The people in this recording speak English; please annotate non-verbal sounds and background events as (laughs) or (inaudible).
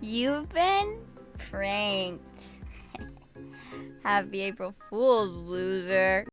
You've been pranked. (laughs) Happy April Fool's, loser.